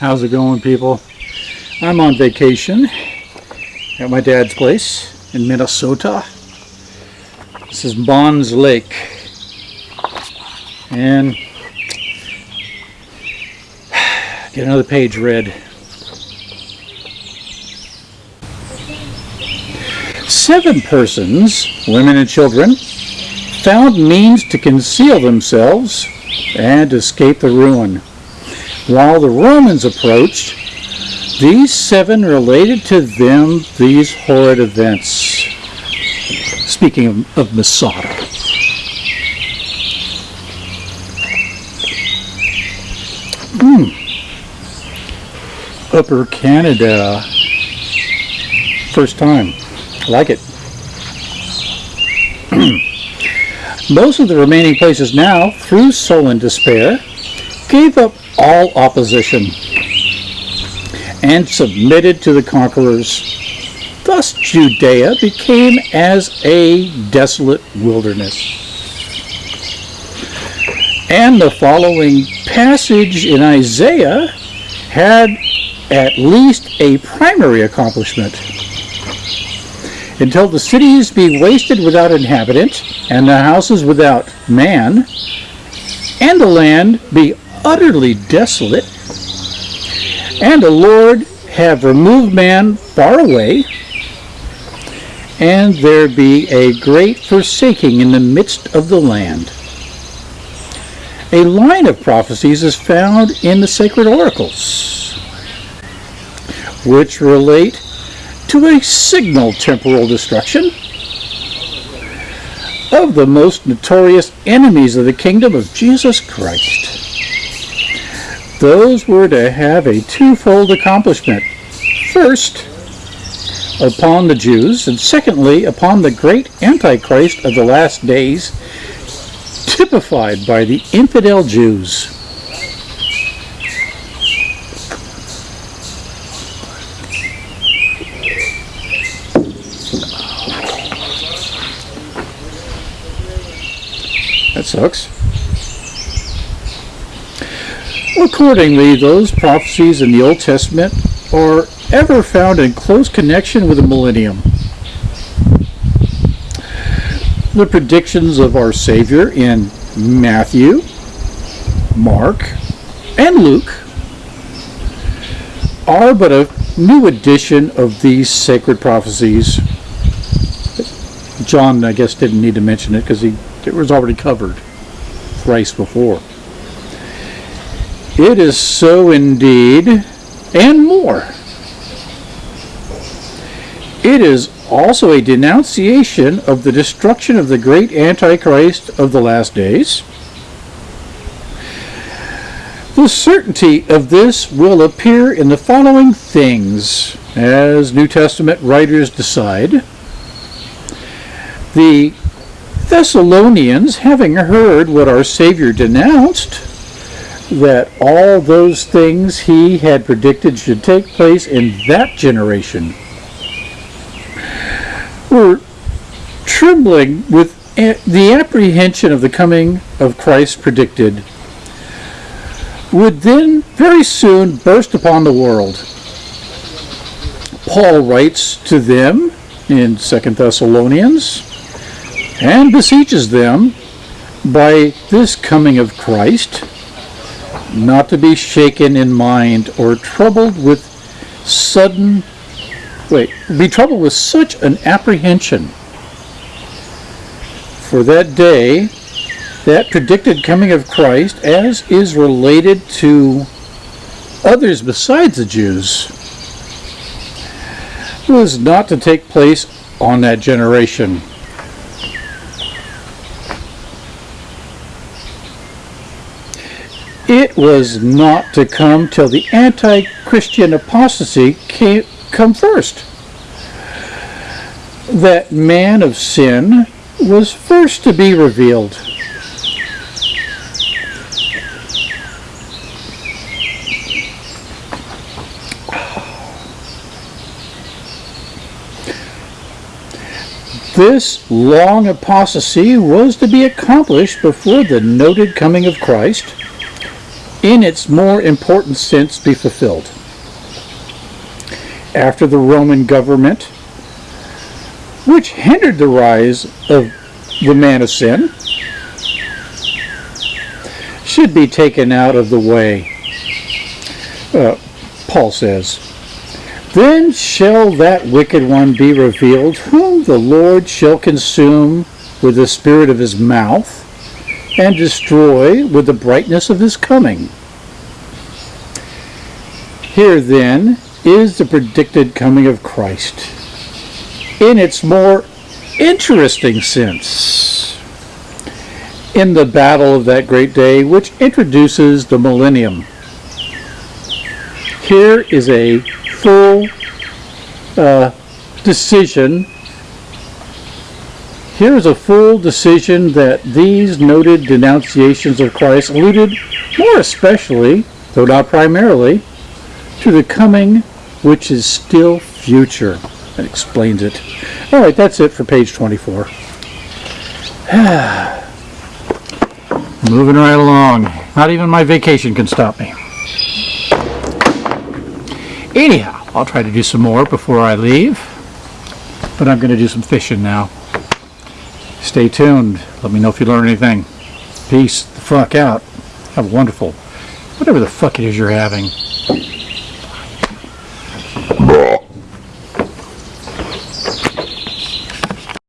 How's it going, people? I'm on vacation at my dad's place in Minnesota. This is Bonds Lake. And get another page read. Seven persons, women and children, found means to conceal themselves and escape the ruin. While the Romans approached, these seven related to them these horrid events. Speaking of, of Masada. Hmm. Upper Canada. First time. I like it. Most of the remaining places now, through sullen despair, gave up all opposition and submitted to the conquerors. Thus Judea became as a desolate wilderness. And the following passage in Isaiah had at least a primary accomplishment. Until the cities be wasted without inhabitant, and the houses without man, and the land be utterly desolate, and the Lord have removed man far away, and there be a great forsaking in the midst of the land. A line of prophecies is found in the sacred oracles, which relate to a signal temporal destruction of the most notorious enemies of the kingdom of Jesus Christ. Those were to have a twofold accomplishment. First, upon the Jews, and secondly, upon the great Antichrist of the last days, typified by the infidel Jews. That sucks. Accordingly, those prophecies in the Old Testament are ever found in close connection with the millennium. The predictions of our Savior in Matthew, Mark, and Luke are but a new edition of these sacred prophecies. John, I guess, didn't need to mention it because it was already covered thrice before. It is so indeed, and more. It is also a denunciation of the destruction of the great Antichrist of the last days. The certainty of this will appear in the following things, as New Testament writers decide. The Thessalonians, having heard what our Savior denounced, that all those things he had predicted should take place in that generation were trembling with the apprehension of the coming of Christ predicted would then very soon burst upon the world. Paul writes to them in 2 Thessalonians and beseeches them by this coming of Christ not to be shaken in mind or troubled with sudden wait be troubled with such an apprehension for that day that predicted coming of Christ as is related to others besides the Jews was not to take place on that generation was not to come till the anti-Christian apostasy came, come first. That man of sin was first to be revealed. This long apostasy was to be accomplished before the noted coming of Christ in its more important sense be fulfilled. After the Roman government, which hindered the rise of the man of sin, should be taken out of the way. Uh, Paul says, Then shall that wicked one be revealed, whom the Lord shall consume with the spirit of his mouth, and destroy with the brightness of his coming. Here then is the predicted coming of Christ in its more interesting sense in the battle of that great day which introduces the millennium. Here is a full uh, decision. Here is a full decision that these noted denunciations of Christ alluded more especially, though not primarily, to the coming which is still future. That explains it. All right, that's it for page 24. Moving right along. Not even my vacation can stop me. Anyhow, I'll try to do some more before I leave. But I'm going to do some fishing now. Stay tuned. Let me know if you learn anything. Peace the fuck out. Have a wonderful, whatever the fuck it is you're having.